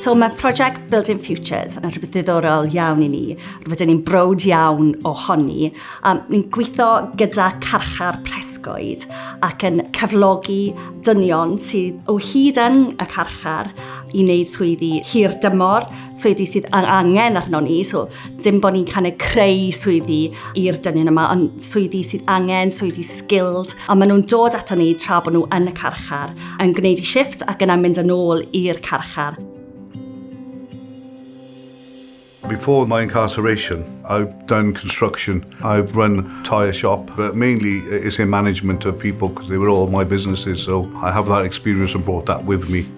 So mae prosiect Building Futures yn rhywbeth ddiddorol iawn i ni, rhywbeth ni'n brod iawn ohoni. Um, ni'n gweithio gyda carchar presgoed ac yn cyflogi dynion sydd o hyd yn y carchar i wneud swyddi hir dymor, swyddi sydd angen arno ni, so dim bod ni'n kind of creu swyddi i'r dynion yma, ond swyddi sydd angen, swyddi skilled, a maen nhw'n dod ato ni tra bod nhw yn y carchar, yn gwneud i shift ac yna mynd yn ôl i'r carchar. Before my incarceration, I've done construction. I've run a tyre shop, but mainly it's in management of people because they were all my businesses. So I have that experience and brought that with me.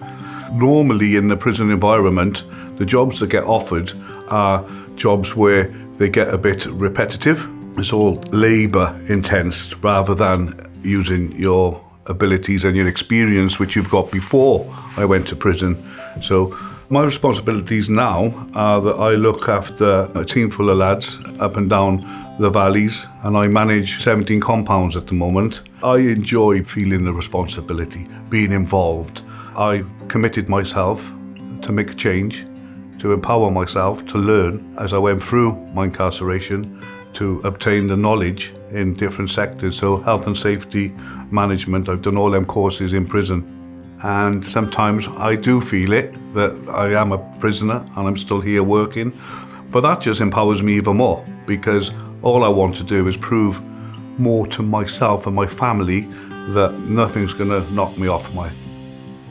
Normally in the prison environment, the jobs that get offered are jobs where they get a bit repetitive. It's all labour intense rather than using your abilities and your experience which you've got before I went to prison. So my responsibilities now are that I look after a team full of lads up and down the valleys and I manage 17 compounds at the moment. I enjoy feeling the responsibility, being involved. I committed myself to make a change, to empower myself, to learn as I went through my incarceration, to obtain the knowledge in different sectors. So health and safety management, I've done all them courses in prison. And sometimes I do feel it, that I am a prisoner and I'm still here working. But that just empowers me even more because all I want to do is prove more to myself and my family that nothing's going to knock me off my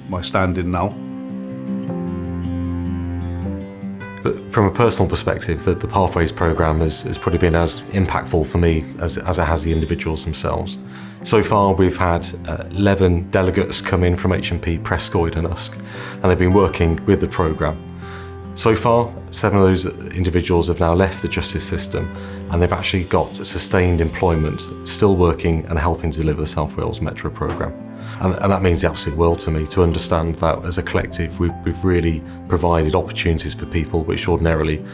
my standing now. But from a personal perspective, the, the Pathways programme has, has probably been as impactful for me as, as it has the individuals themselves. So far, we've had uh, 11 delegates come in from HMP Prescoid and Usk, and they've been working with the programme So far, seven of those individuals have now left the justice system and they've actually got sustained employment, still working and helping to deliver the South Wales Metro programme. And, and, that means the absolute world to me, to understand that as a collective we've, we've really provided opportunities for people which ordinarily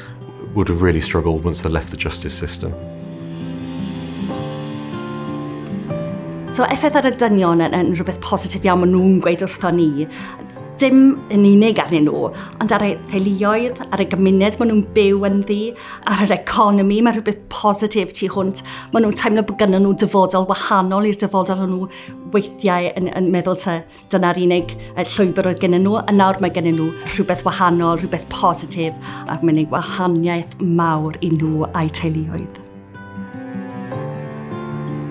would have really struggled once they left the justice system. So effaith ar y dynion yn, yn rhywbeth positif iawn maen nhw'n gweud wrtho ni dim yn unig arnyn nhw, ond ar y theuluoedd, ar y gymuned maen nhw'n byw yn ddi, ar yr economi, mae rhywbeth positif tu hwnt. Maen nhw'n teimlo bod gynnyn nhw dyfodol wahanol i'r dyfodol nhw weithiau yn, yn meddwl ta dyna'r unig llwybr oedd gynnyn nhw, a nawr mae gynnyn nhw rhywbeth wahanol, rhywbeth positif, ac mae'n ei wahaniaeth mawr i nhw a'i teuluoedd.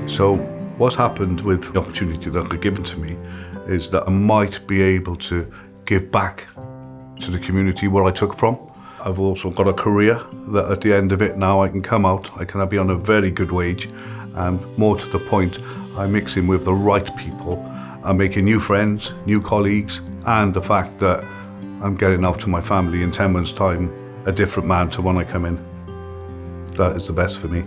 So, what's happened with the opportunity that got given to me is that I might be able to give back to the community where I took from. I've also got a career that at the end of it now I can come out, I can be on a very good wage and more to the point, I'm mixing with the right people. I'm making new friends, new colleagues and the fact that I'm getting out to my family in 10 months time a different man to when I come in. That is the best for me.